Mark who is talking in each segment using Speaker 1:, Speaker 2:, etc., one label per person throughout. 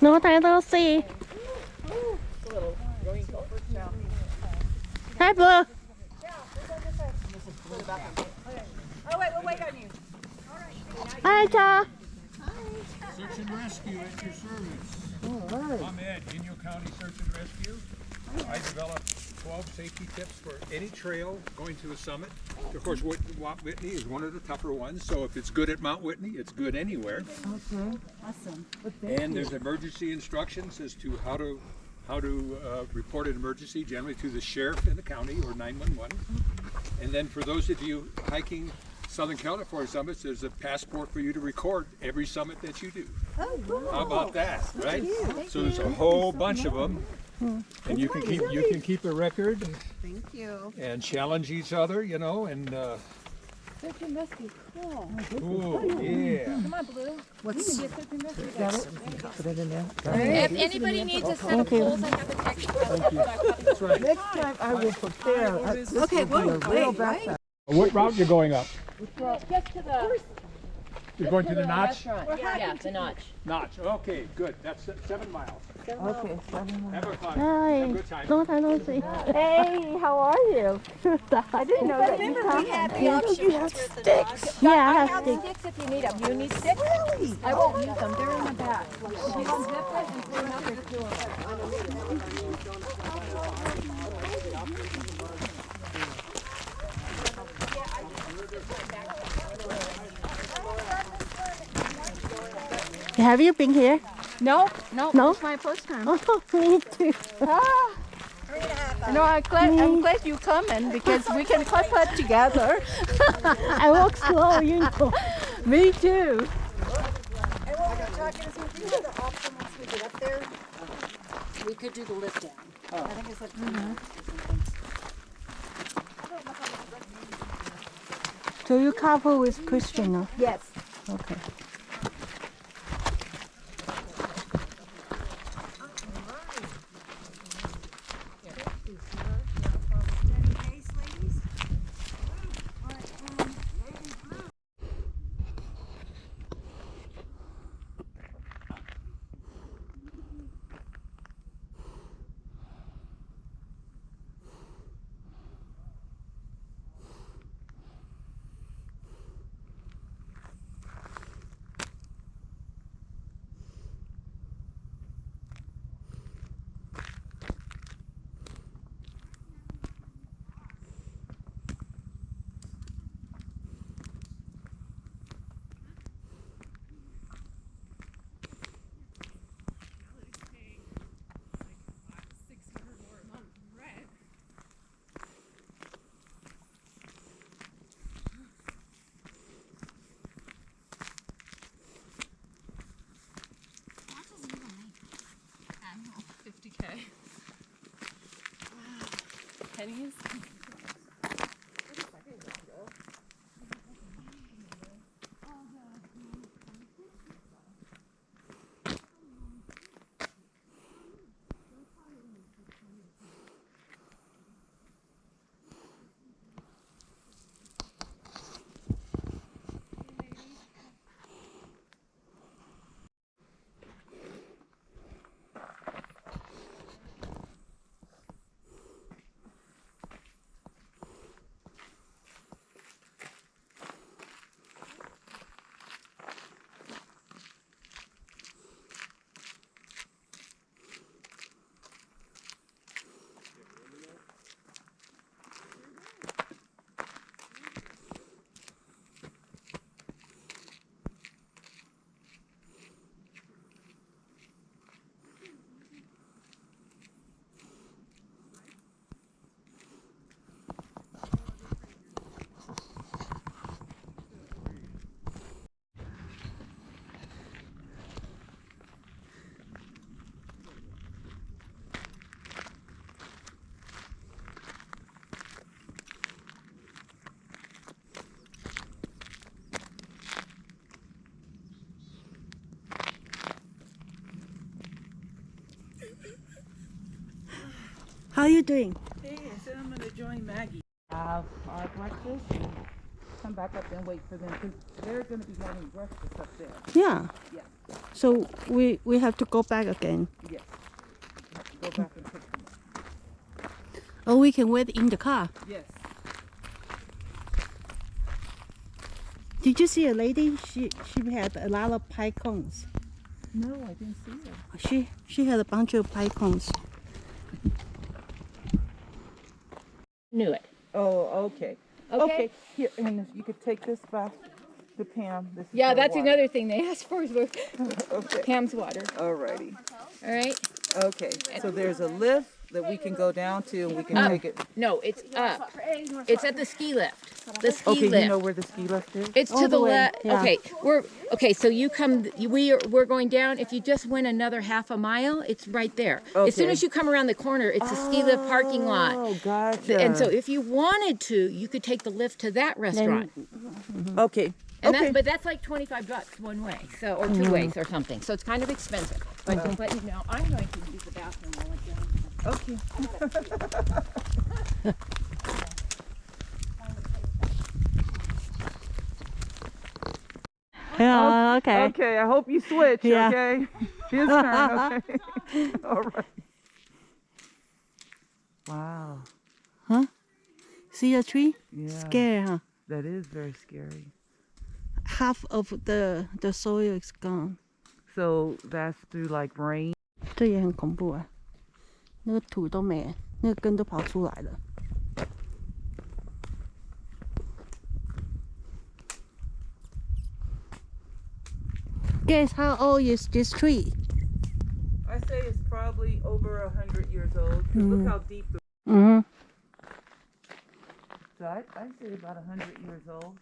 Speaker 1: No, Not I little. Hi, Blue.
Speaker 2: Oh, wait, we'll wait on you.
Speaker 1: Hi,
Speaker 3: Search and rescue at your service. All right. I'm Ed, Inyo County Search and Rescue. I developed 12 safety tips for any trail going to the summit. Of course, Whit- Mount Whitney is one of the tougher ones, so if it's good at Mount Whitney, it's good anywhere.
Speaker 2: Okay, awesome.
Speaker 3: And there's emergency instructions as to how to how to uh, report an emergency, generally to the sheriff in the county or 911. And then for those of you hiking Southern California summits, there's a passport for you to record every summit that you do.
Speaker 2: Oh, cool.
Speaker 3: How about that, right? So there's a whole bunch of them, and you can keep you can keep a record
Speaker 2: Thank you.
Speaker 3: and challenge each other, you know, and uh,
Speaker 2: Search and rescue, cool.
Speaker 3: ooh, yeah.
Speaker 2: Come on, Blue. What's? Search and rescue.
Speaker 4: Put it in there.
Speaker 5: If anybody needs a set of poles, I have an extra.
Speaker 3: That's right.
Speaker 4: Next time I will prepare. uh, this
Speaker 2: Okay,
Speaker 4: will be a real
Speaker 2: wait, right?
Speaker 3: What route you going up?
Speaker 5: Just to the,
Speaker 3: You're going to the notch?
Speaker 5: restaurant. Yeah, the notch.
Speaker 3: Notch. Okay, good. That's seven miles.
Speaker 4: Okay, seven
Speaker 3: Have.
Speaker 1: Hi.
Speaker 3: Long time
Speaker 1: no see. Hey, how are you? I didn't know that you
Speaker 2: we had the option
Speaker 1: have sticks. Yeah, I have,
Speaker 2: I
Speaker 1: have sticks.
Speaker 2: sticks if you need them. You need sticks? Really? I won't use them. They're in the back. And up.
Speaker 1: Have you been here?
Speaker 2: No, no,
Speaker 1: No?
Speaker 2: it's my first time.
Speaker 1: Oh, me too.
Speaker 2: Ah. No, I'm glad, I'm glad you coming because we can putt putt together.
Speaker 1: I walk slow, you know.
Speaker 2: Me too.
Speaker 6: And what we were talking is, we do the option once we get up there, we could do the lift down. I think it's like.
Speaker 1: So you couple with Christian now?
Speaker 6: Yes.
Speaker 1: Okay.
Speaker 5: Pennies?
Speaker 1: How are you doing?
Speaker 4: Hey, I said I'm gonna join Maggie. Have our breakfast. and come back up and wait for them, because they're gonna be having breakfast up there.
Speaker 1: Yeah.
Speaker 4: Yeah.
Speaker 1: So we we have to go back again.
Speaker 4: Yes. Go back and pick them up.
Speaker 1: Or we can wait in the car.
Speaker 4: Yes.
Speaker 1: Did you see a lady? She she had a lot of pie cones.
Speaker 4: No, I didn't see them.
Speaker 1: She she had a bunch of pie cones.
Speaker 5: Knew it.
Speaker 4: Oh, okay.
Speaker 5: Okay.
Speaker 4: Here, and you could take this back to Pam. This is
Speaker 5: Yeah, that's
Speaker 4: water.
Speaker 5: another thing they asked for is
Speaker 4: Okay.
Speaker 5: Pam's water.
Speaker 4: Alrighty.
Speaker 5: All right.
Speaker 4: Okay. So there's a lift that we can go down to, and we can
Speaker 5: Up.
Speaker 4: take it.
Speaker 5: No, it's up. It's at the ski lift. The ski
Speaker 4: Okay,
Speaker 5: lift.
Speaker 4: you know where the ski lift is?
Speaker 5: It's to
Speaker 1: the
Speaker 5: the left. Okay, we're okay. So you come. We are. We're going down. If you just went another half a mile, it's right there. As soon
Speaker 4: Okay.
Speaker 5: as you come around the corner, it's a ski lift parking lot.
Speaker 4: Oh, gotcha.
Speaker 5: And so, if you wanted to, you could take the lift to that restaurant.
Speaker 4: okay.
Speaker 5: And
Speaker 4: okay.
Speaker 5: that, but that's like twenty five bucks one way, so or two mm-hmm. ways or something. So it's kind of expensive. But but no, I'm going to use the bathroom while it's down.
Speaker 4: Okay.
Speaker 1: Yeah. Okay.
Speaker 4: Okay, I hope you switch,
Speaker 1: Yeah.
Speaker 4: okay? His turn, okay? All right. Wow. Huh?
Speaker 1: See a tree?
Speaker 4: Yeah.
Speaker 1: Scary, huh?
Speaker 4: That is very scary.
Speaker 1: Half of the the soil is gone.
Speaker 4: So that's through like rain.
Speaker 1: 这也很恐怖啊！那个土都没，那个根都跑出来了。Guess how old is this tree?
Speaker 4: I say it's probably over a hundred years old. 'cause Look how deep the.
Speaker 1: Mm-hmm.
Speaker 4: So I, I say about a hundred years old.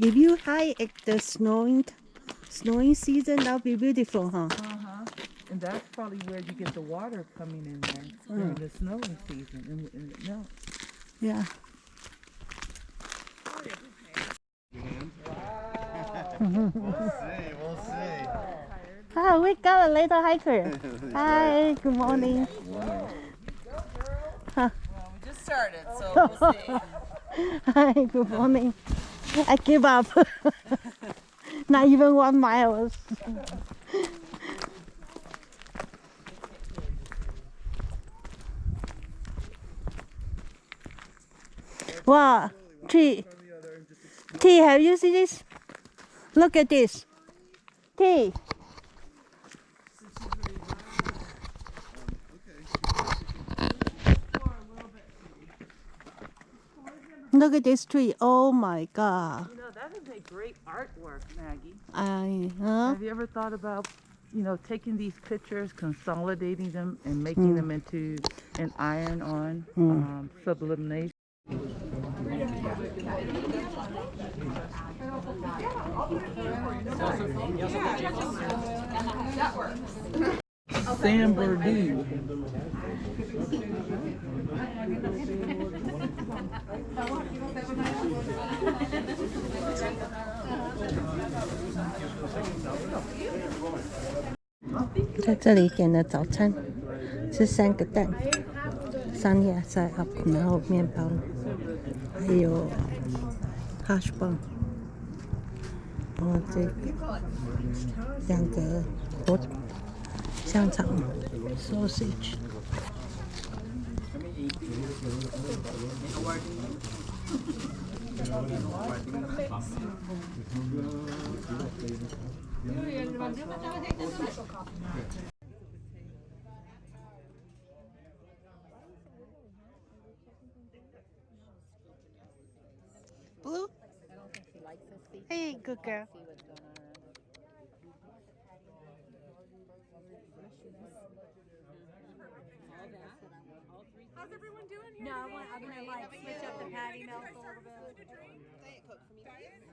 Speaker 1: If you hike at the snowing snowing season, that'll be beautiful, huh?
Speaker 4: Uh-huh. And that's probably where you get the water coming in there during the snowing season. And, and it melts.
Speaker 1: Yeah.
Speaker 7: We'll see, we'll see.
Speaker 1: Ah, we got a little hiker. Hi, good morning.
Speaker 4: Just started, so we'll see.
Speaker 1: Hi, good morning. I give up. Not even one mile. Wow, T. T, have you seen this? Look at this. T. Look at this tree. Oh my God.
Speaker 4: You know, that is a great artwork, Maggie.
Speaker 1: I, huh?
Speaker 4: Have you ever thought about, you know, taking these pictures, consolidating them, and making them into an iron-on um, sublimation? Sam Burdue.
Speaker 1: Huh? 在这里点了早餐吃三个蛋、三亚菜 up，然后面包，还有 hash brown，然后这个两个火香肠 sausage。Blue? Hey, good girl. How's everyone doing here?
Speaker 6: No, I want, I'm gonna like switch up the patty melt a little bit look for me, please?